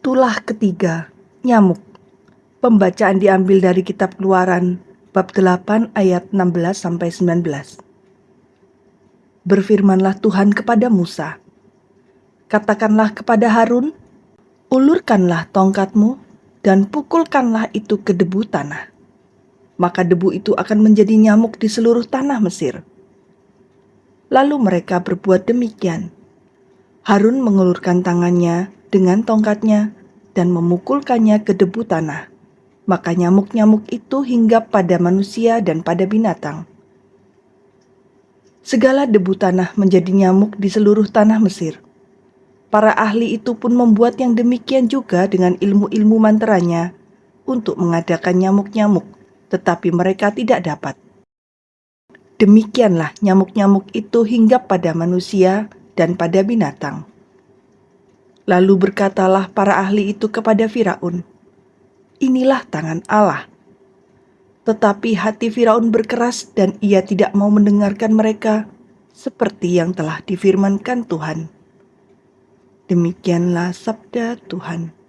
Tulah ketiga, nyamuk. Pembacaan diambil dari kitab Keluaran bab 8 ayat 16 sampai 19. Berfirmanlah Tuhan kepada Musa, Katakanlah kepada Harun, ulurkanlah tongkatmu dan pukulkanlah itu ke debu tanah. Maka debu itu akan menjadi nyamuk di seluruh tanah Mesir. Lalu mereka berbuat demikian. Harun mengulurkan tangannya dengan tongkatnya dan memukulkannya ke debu tanah. Maka nyamuk-nyamuk itu hinggap pada manusia dan pada binatang. Segala debu tanah menjadi nyamuk di seluruh tanah Mesir. Para ahli itu pun membuat yang demikian juga dengan ilmu-ilmu manteranya untuk mengadakan nyamuk-nyamuk, tetapi mereka tidak dapat. Demikianlah nyamuk-nyamuk itu hinggap pada manusia dan pada binatang. Lalu berkatalah para ahli itu kepada Firaun, "Inilah tangan Allah." Tetapi hati Firaun berkeras dan ia tidak mau mendengarkan mereka seperti yang telah difirmankan Tuhan. Demikianlah sabda Tuhan.